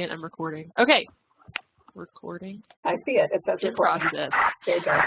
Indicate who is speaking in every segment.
Speaker 1: second. I'm recording. Okay. Recording.
Speaker 2: I see it. It says
Speaker 1: In
Speaker 2: recording.
Speaker 1: process.
Speaker 2: There you go.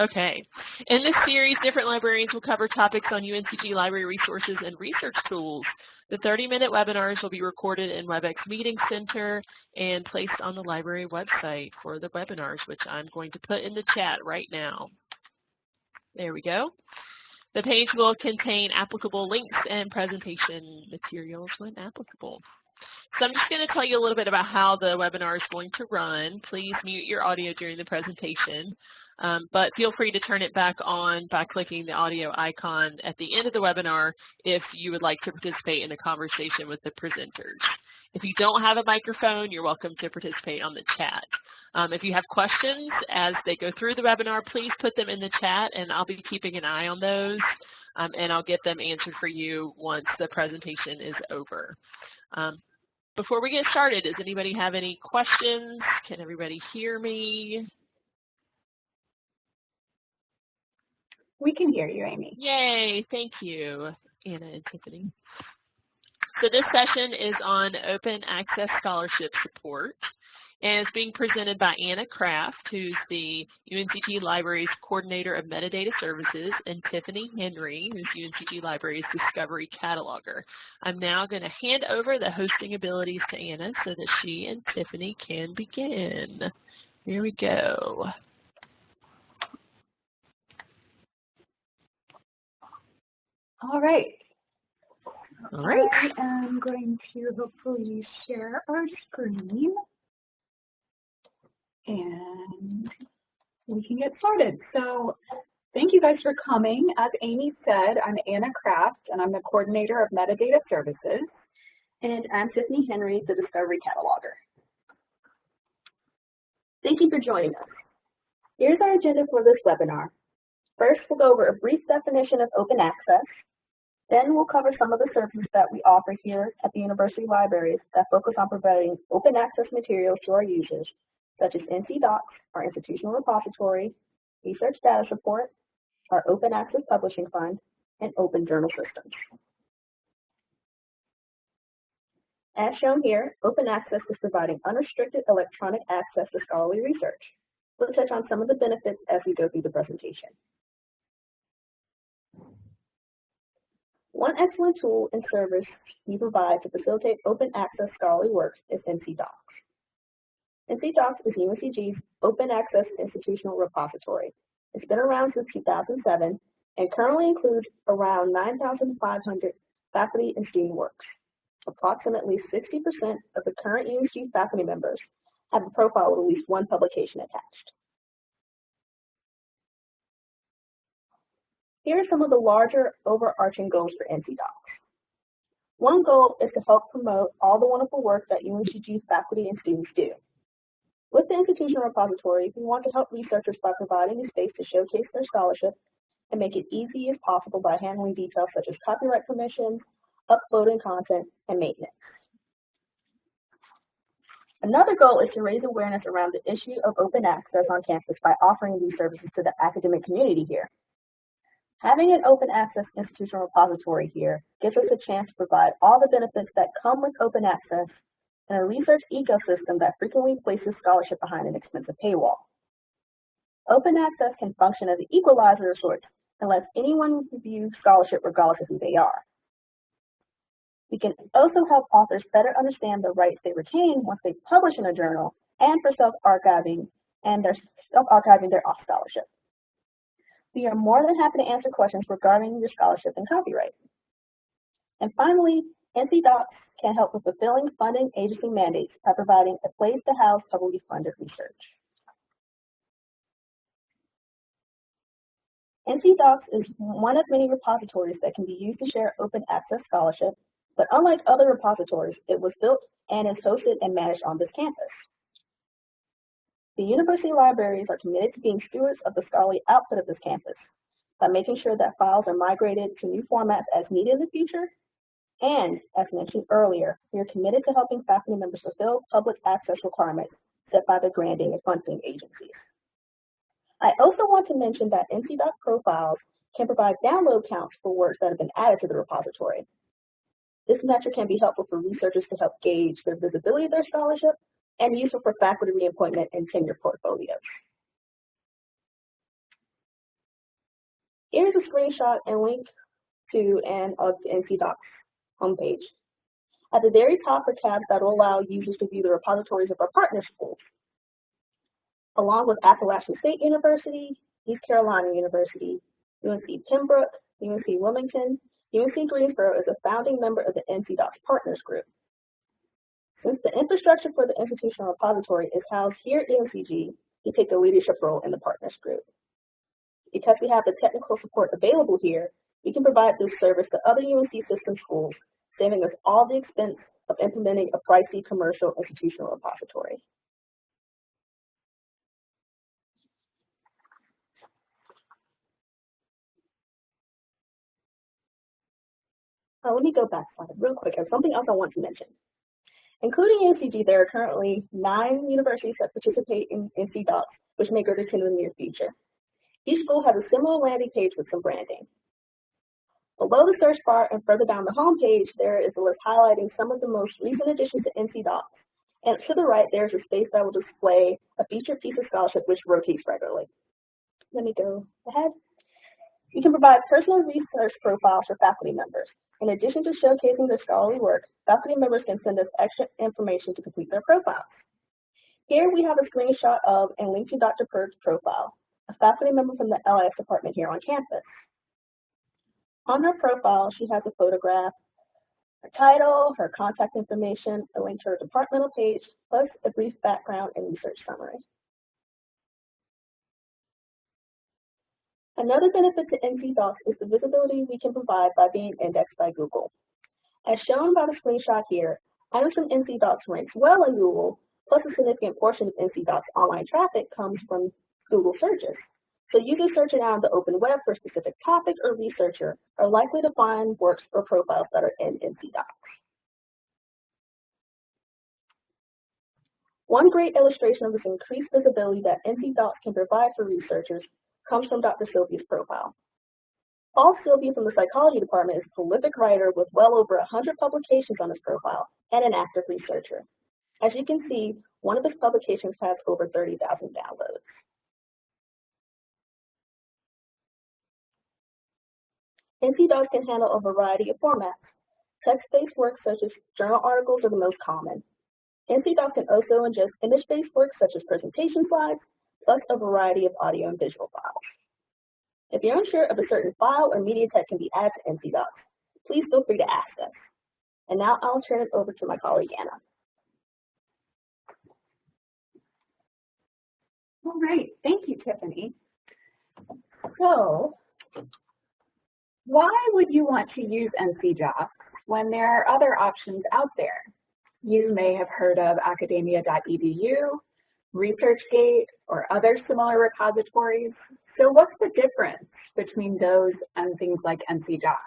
Speaker 1: Okay. In this series, different librarians will cover topics on UNCG library resources and research tools. The 30-minute webinars will be recorded in WebEx Meeting Center and placed on the library website for the webinars, which I'm going to put in the chat right now. There we go. The page will contain applicable links and presentation materials when applicable. So I'm just going to tell you a little bit about how the webinar is going to run. Please mute your audio during the presentation, um, but feel free to turn it back on by clicking the audio icon at the end of the webinar if you would like to participate in a conversation with the presenters. If you don't have a microphone, you're welcome to participate on the chat. Um, if you have questions as they go through the webinar, please put them in the chat and I'll be keeping an eye on those um, and I'll get them answered for you once the presentation is over. Um, before we get started, does anybody have any questions? Can everybody hear me?
Speaker 2: We can hear you, Amy.
Speaker 1: Yay, thank you, Anna and Tiffany. So this session is on open access scholarship support and it's being presented by Anna Craft, who's the UNCG Libraries Coordinator of Metadata Services, and Tiffany Henry, who's UNCG Libraries Discovery Cataloger. I'm now going to hand over the hosting abilities to Anna so that she and Tiffany can begin. Here we go.
Speaker 2: All right.
Speaker 1: All right.
Speaker 2: I am going to hopefully share our screen. And we can get started. So thank you guys for coming. As Amy said, I'm Anna Craft, and I'm the coordinator of metadata services.
Speaker 3: And I'm Tiffany Henry, the Discovery Cataloger. Thank you for joining us. Here's our agenda for this webinar. First, we'll go over a brief definition of open access. Then we'll cover some of the services that we offer here at the university libraries that focus on providing open access materials to our users, such as NC Docs, our institutional repository, research data support, our open access publishing fund, and open journal systems. As shown here, open access is providing unrestricted electronic access to scholarly research. We'll touch on some of the benefits as we go through the presentation. One excellent tool and service we provide to facilitate open access scholarly works is NC Docs. NC Docs is UNCG's open access institutional repository. It's been around since 2007 and currently includes around 9,500 faculty and student works. Approximately 60% of the current UNCG faculty members have a profile with at least one publication attached. Here are some of the larger overarching goals for NCDocs. One goal is to help promote all the wonderful work that UNCG faculty and students do. With the institutional repository, we want to help researchers by providing a space to showcase their scholarship and make it easy as possible by handling details such as copyright permissions, uploading content, and maintenance. Another goal is to raise awareness around the issue of open access on campus by offering these services to the academic community here. Having an open access institutional repository here gives us a chance to provide all the benefits that come with open access in a research ecosystem that frequently places scholarship behind an expensive paywall. Open access can function as an equalizer of sorts and lets anyone view scholarship regardless of who they are. We can also help authors better understand the rights they retain once they publish in a journal and for self-archiving and their self-archiving their scholarship. We are more than happy to answer questions regarding your scholarship and copyright. And finally, NC Docs can help with fulfilling funding agency mandates by providing a place to house publicly funded research. NC Docs is one of many repositories that can be used to share open access scholarship, but unlike other repositories, it was built and is hosted and managed on this campus. The university libraries are committed to being stewards of the scholarly output of this campus by making sure that files are migrated to new formats as needed in the future. And, as mentioned earlier, we are committed to helping faculty members fulfill public access requirements set by the granting and funding agencies. I also want to mention that NCDoc profiles can provide download counts for works that have been added to the repository. This metric can be helpful for researchers to help gauge the visibility of their scholarship and useful for faculty reappointment and tenure portfolios. Here's a screenshot and link to an of the NC Docs homepage. At the very top are tabs that will allow users to view the repositories of our partner schools, along with Appalachian State University, East Carolina University, UNC Pembroke, UNC Wilmington, UNC Greensboro is a founding member of the NC Docs Partners Group. Since the infrastructure for the institutional repository is housed here at UNCG, we take a leadership role in the Partners Group. Because we have the technical support available here, we can provide this service to other UNC system schools, saving us all the expense of implementing a pricey commercial institutional repository. Uh, let me go back real quick. There's something else I want to mention. Including UNCG, there are currently nine universities that participate in NC Docs, which may grow to 10 in the near future. Each school has a similar landing page with some branding. Below the search bar and further down the home page, there is a list highlighting some of the most recent additions to NC Docs. And to the right, there's a space that will display a featured piece of scholarship which rotates regularly. Let me go ahead. You can provide personal research profiles for faculty members. In addition to showcasing their scholarly work, faculty members can send us extra information to complete their profiles. Here we have a screenshot of and link to Dr. Purd's profile, a faculty member from the LIS department here on campus. On her profile, she has a photograph, her title, her contact information, a link to her departmental page, plus a brief background and research summary. Another benefit to NC Docs is the visibility we can provide by being indexed by Google. As shown by the screenshot here, items from NC Docs ranks well in Google, plus a significant portion of NC Docs online traffic comes from Google searches. So users searching on the open web for a specific topic or researcher are likely to find works or profiles that are in NC Docs. One great illustration of this increased visibility that NC Docs can provide for researchers comes from Dr. Silvia's profile. Paul Silvia from the psychology department is a prolific writer with well over 100 publications on his profile and an active researcher. As you can see, one of his publications has over 30,000 downloads. NC Docs can handle a variety of formats. Text-based works such as journal articles are the most common. NC Docs can also ingest image-based works such as presentation slides, plus a variety of audio and visual files. If you're unsure of a certain file or media type can be added to NC Docs, please feel free to ask us. And now I'll turn it over to my colleague Anna.
Speaker 2: All right, thank you, Tiffany. So, why would you want to use NC Docs when there are other options out there? You may have heard of academia.edu, ResearchGate, or other similar repositories. So what's the difference between those and things like NC Docs?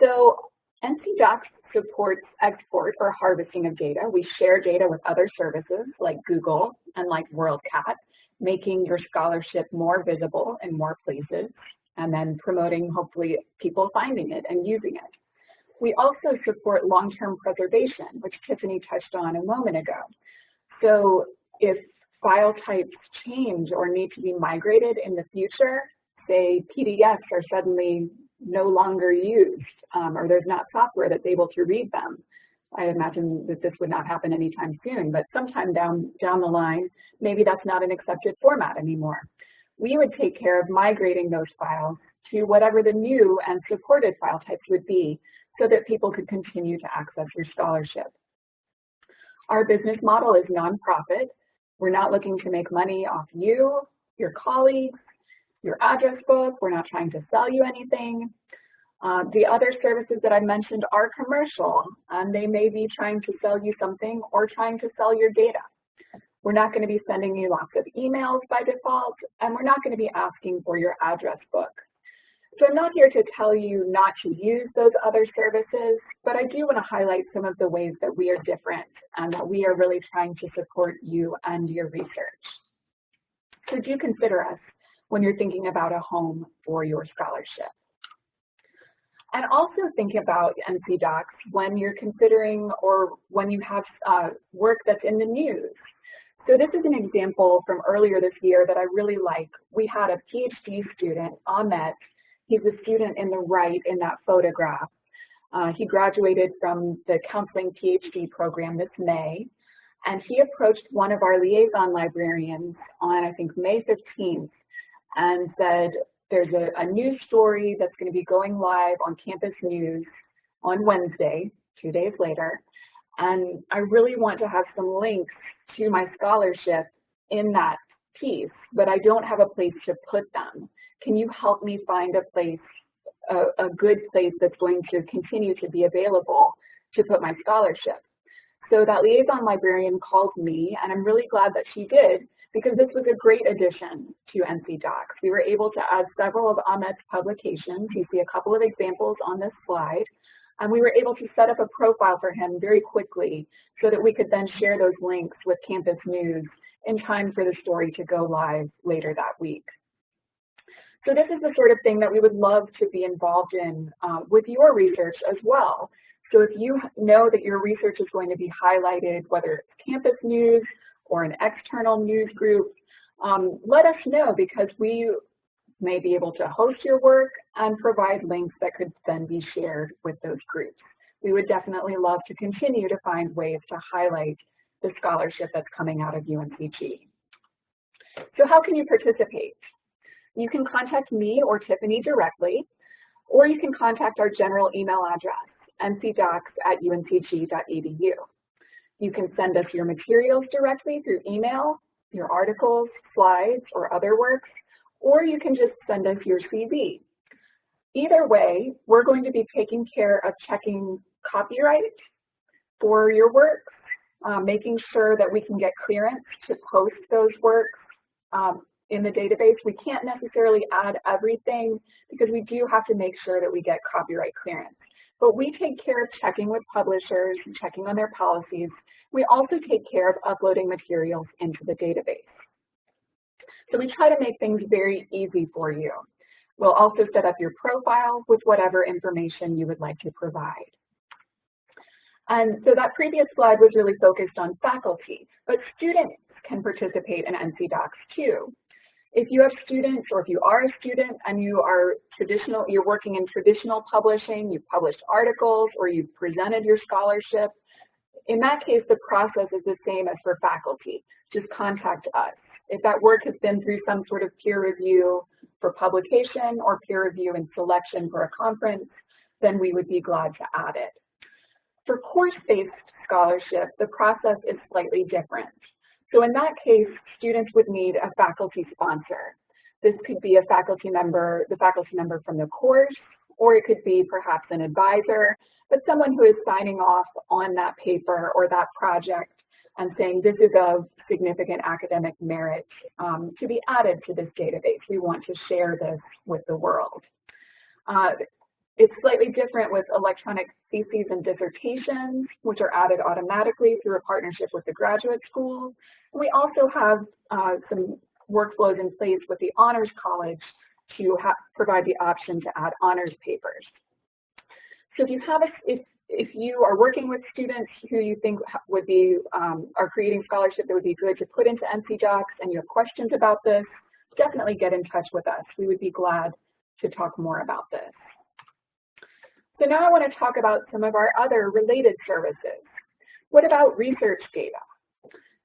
Speaker 2: So NC Docs supports export or harvesting of data. We share data with other services like Google and like WorldCat, making your scholarship more visible in more places and then promoting hopefully people finding it and using it. We also support long-term preservation, which Tiffany touched on a moment ago. So if file types change or need to be migrated in the future, say PDFs are suddenly no longer used um, or there's not software that's able to read them. I imagine that this would not happen anytime soon, but sometime down, down the line, maybe that's not an accepted format anymore. We would take care of migrating those files to whatever the new and supported file types would be so that people could continue to access your scholarship. Our business model is nonprofit, we're not looking to make money off you, your colleagues, your address book. We're not trying to sell you anything. Uh, the other services that I mentioned are commercial, and they may be trying to sell you something or trying to sell your data. We're not going to be sending you lots of emails by default, and we're not going to be asking for your address book. So I'm not here to tell you not to use those other services, but I do want to highlight some of the ways that we are different and that we are really trying to support you and your research. So do consider us when you're thinking about a home for your scholarship. And also think about NC Docs when you're considering or when you have uh, work that's in the news. So this is an example from earlier this year that I really like. We had a PhD student, Ahmet. He's a student in the right in that photograph. Uh, he graduated from the counseling PhD program this May, and he approached one of our liaison librarians on, I think, May 15th and said, there's a, a news story that's going to be going live on Campus News on Wednesday, two days later, and I really want to have some links to my scholarship in that piece, but I don't have a place to put them. Can you help me find a place, a, a good place that's going to continue to be available to put my scholarship? So that liaison librarian called me, and I'm really glad that she did, because this was a great addition to NC Docs. We were able to add several of Ahmet's publications. You see a couple of examples on this slide. And we were able to set up a profile for him very quickly so that we could then share those links with Campus News in time for the story to go live later that week. So this is the sort of thing that we would love to be involved in uh, with your research as well. So if you know that your research is going to be highlighted, whether it's campus news or an external news group, um, let us know because we may be able to host your work and provide links that could then be shared with those groups. We would definitely love to continue to find ways to highlight the scholarship that's coming out of UNCG. So how can you participate? You can contact me or Tiffany directly, or you can contact our general email address, ncdocs at uncg.edu. You can send us your materials directly through email, your articles, slides, or other works, or you can just send us your CV. Either way, we're going to be taking care of checking copyright for your works, uh, making sure that we can get clearance to post those works um, in the database. We can't necessarily add everything because we do have to make sure that we get copyright clearance. But we take care of checking with publishers and checking on their policies. We also take care of uploading materials into the database. So we try to make things very easy for you. We'll also set up your profile with whatever information you would like to provide. And so that previous slide was really focused on faculty, but students can participate in NC Docs too. If you have students or if you are a student and you are traditional, you're working in traditional publishing, you've published articles or you've presented your scholarship, in that case, the process is the same as for faculty. Just contact us. If that work has been through some sort of peer review for publication or peer review and selection for a conference, then we would be glad to add it. For course-based scholarship, the process is slightly different. So in that case, students would need a faculty sponsor. This could be a faculty member, the faculty member from the course, or it could be perhaps an advisor, but someone who is signing off on that paper or that project and saying this is of significant academic merit um, to be added to this database. We want to share this with the world. Uh, it's slightly different with electronic theses and dissertations, which are added automatically through a partnership with the graduate school. And we also have uh, some workflows in place with the Honors College to provide the option to add honors papers. So if you have a, if if you are working with students who you think would be, um, are creating scholarship that would be good to put into NC Docs and you have questions about this, definitely get in touch with us. We would be glad to talk more about this. So now I want to talk about some of our other related services. What about research data?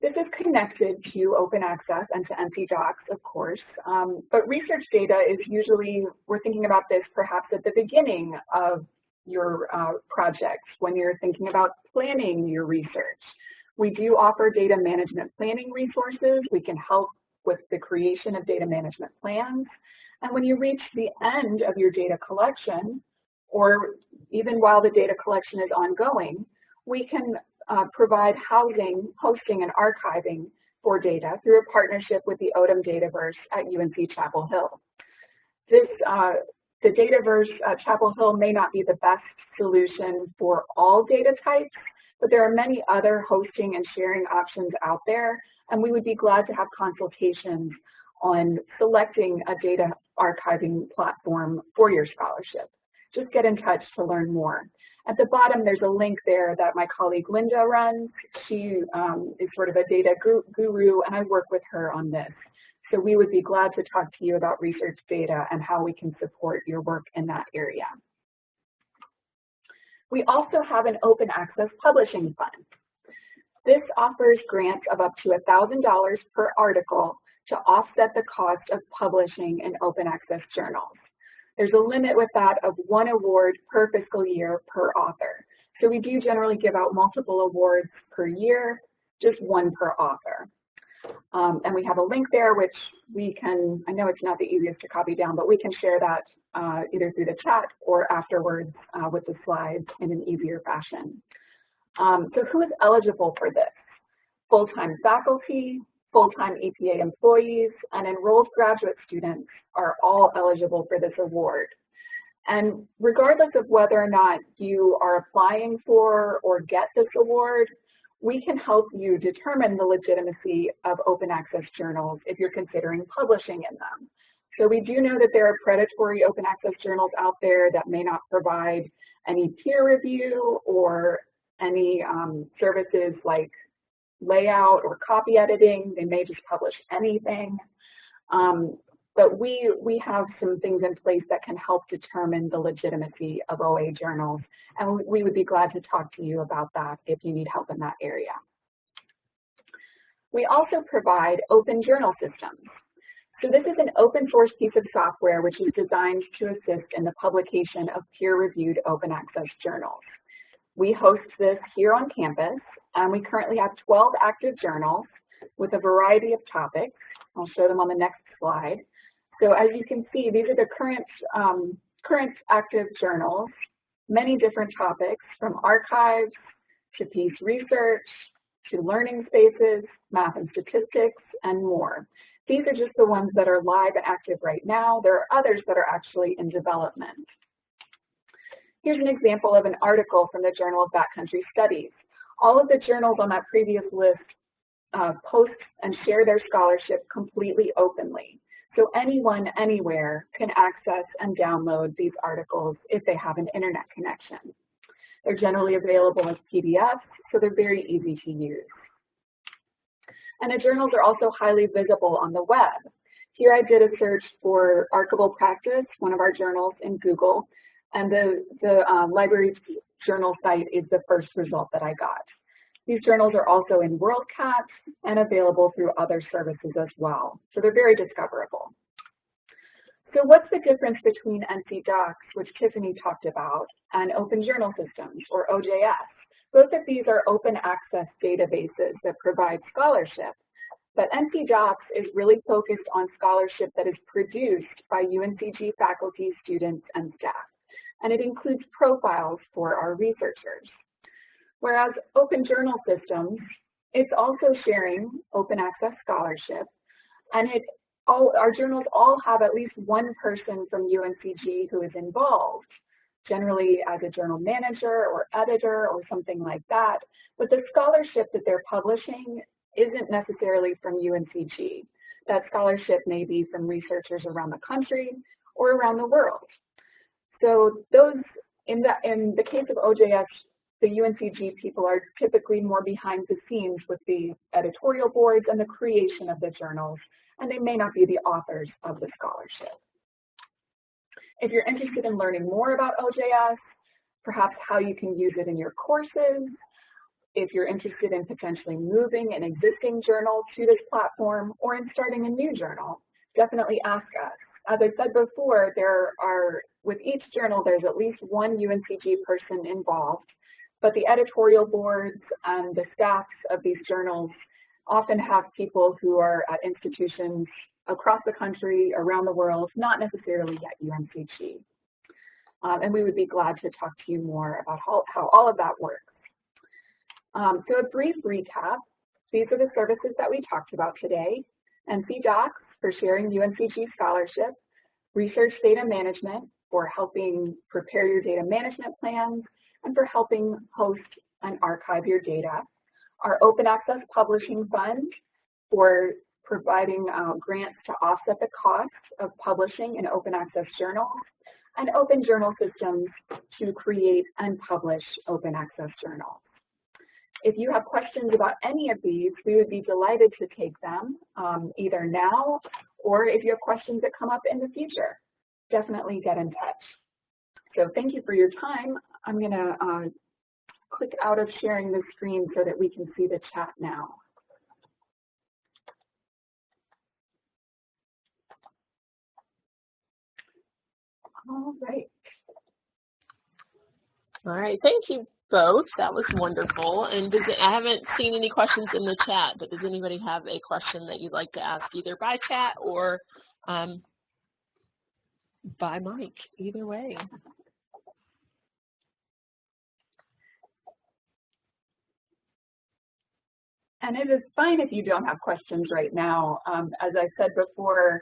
Speaker 2: This is connected to open access and to NC Docs, of course, um, but research data is usually, we're thinking about this perhaps at the beginning of your uh, projects, when you're thinking about planning your research. We do offer data management planning resources. We can help with the creation of data management plans. And when you reach the end of your data collection, or even while the data collection is ongoing, we can uh, provide housing, hosting, and archiving for data through a partnership with the Odum Dataverse at UNC Chapel Hill. This uh, the Dataverse uh, Chapel Hill may not be the best solution for all data types, but there are many other hosting and sharing options out there, and we would be glad to have consultations on selecting a data archiving platform for your scholarship. just get in touch to learn more. At the bottom, there's a link there that my colleague Linda runs. She um, is sort of a data guru, and I work with her on this. So we would be glad to talk to you about research data and how we can support your work in that area. We also have an open access publishing fund. This offers grants of up to $1,000 per article to offset the cost of publishing in open access journals. There's a limit with that of one award per fiscal year per author. So we do generally give out multiple awards per year, just one per author. Um, and we have a link there which we can, I know it's not the easiest to copy down, but we can share that uh, either through the chat or afterwards uh, with the slides in an easier fashion. Um, so who is eligible for this? Full-time faculty, full-time EPA employees, and enrolled graduate students are all eligible for this award. And regardless of whether or not you are applying for or get this award, we can help you determine the legitimacy of open access journals if you're considering publishing in them. So we do know that there are predatory open access journals out there that may not provide any peer review or any um, services like layout or copy editing. They may just publish anything. Um, but we, we have some things in place that can help determine the legitimacy of OA journals. And we, would be glad to talk to you about that if you need help in that area. We also provide open journal systems. So this is an open source piece of software which is designed to assist in the publication of peer-reviewed open access journals. We host this here on campus, and we currently have 12 active journals with a variety of topics. I'll show them on the next slide. So as you can see, these are the current, um, current active journals, many different topics from archives to peace research to learning spaces, math and statistics, and more. These are just the ones that are live and active right now. There are others that are actually in development. Here's an example of an article from the Journal of Backcountry Studies. All of the journals on that previous list uh, post and share their scholarship completely openly. So anyone, anywhere can access and download these articles if they have an internet connection. They're generally available as PDFs, so they're very easy to use. And the journals are also highly visible on the web. Here I did a search for Archival Practice, one of our journals in Google, and the, the um, library journal site is the first result that I got. These journals are also in WorldCat and available through other services as well. So they're very discoverable. So what's the difference between NC Docs, which Tiffany talked about, and Open Journal Systems, or OJS? Both of these are open access databases that provide scholarship, but NC Docs is really focused on scholarship that is produced by UNCG faculty, students, and staff and it includes profiles for our researchers. Whereas Open Journal Systems, it's also sharing open access scholarship, and it all our journals all have at least one person from UNCG who is involved, generally as a journal manager or editor or something like that. But the scholarship that they're publishing isn't necessarily from UNCG. That scholarship may be from researchers around the country or around the world. So those, in the, in the case of OJS, the UNCG people are typically more behind the scenes with the editorial boards and the creation of the journals, and they may not be the authors of the scholarship. If you're interested in learning more about OJS, perhaps how you can use it in your courses, if you're interested in potentially moving an existing journal to this platform or in starting a new journal, definitely ask us. As I said before, there are, with each journal, there's at least one UNCG person involved, but the editorial boards and the staffs of these journals often have people who are at institutions across the country, around the world, not necessarily at UNCG. Um, and we would be glad to talk to you more about how, how all of that works. Um, so a brief recap, these are the services that we talked about today. NC Docs for sharing UNCG scholarship, research data management for helping prepare your data management plans, and for helping host and archive your data. Our Open Access Publishing Fund for providing uh, grants to offset the cost of publishing in open access journals, and open journal systems to create and publish open access journals. If you have questions about any of these, we would be delighted to take them um, either now or if you have questions that come up in the future, definitely get in touch. So thank you for your time. I'm going to uh, click out of sharing the screen so that we can see the chat now. All right.
Speaker 1: All right, thank you both. That was wonderful. And does I haven't seen any questions in the chat, but does anybody have a question that you'd like to ask either by chat or um, by mic, either way?
Speaker 2: And it is fine if you don't have questions right now. Um, as I said before,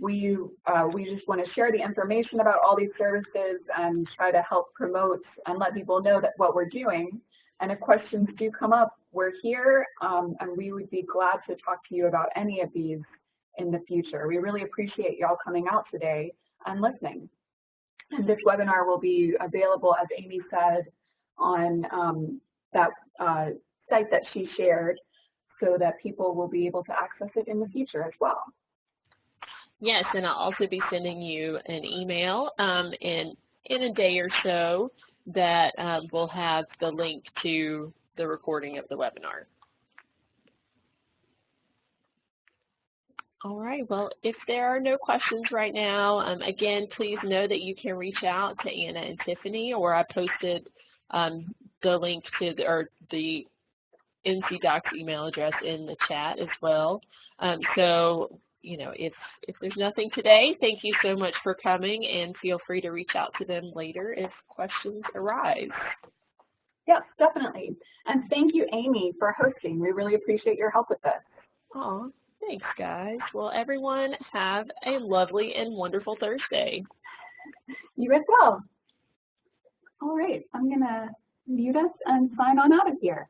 Speaker 2: we, uh, we just want to share the information about all these services and try to help promote and let people know that what we're doing. And if questions do come up, we're here um, and we would be glad to talk to you about any of these in the future. We really appreciate y'all coming out today and listening. And this webinar will be available, as Amy said, on um, that uh, site that she shared so that people will be able to access it in the future as well.
Speaker 1: Yes, and I'll also be sending you an email um, in, in a day or so that um, will have the link to the recording of the webinar. All right, well, if there are no questions right now, um, again, please know that you can reach out to Anna and Tiffany, or I posted um, the link to the, or the NC Docs email address in the chat as well. Um, so you know, if, if there's nothing today, thank you so much for coming and feel free to reach out to them later if questions arise.
Speaker 2: Yes, definitely. And thank you, Amy, for hosting. We really appreciate your help with this.
Speaker 1: Oh, thanks, guys. Well, everyone have a lovely and wonderful Thursday.
Speaker 2: You as well. All right, I'm going to mute us and sign on out of here.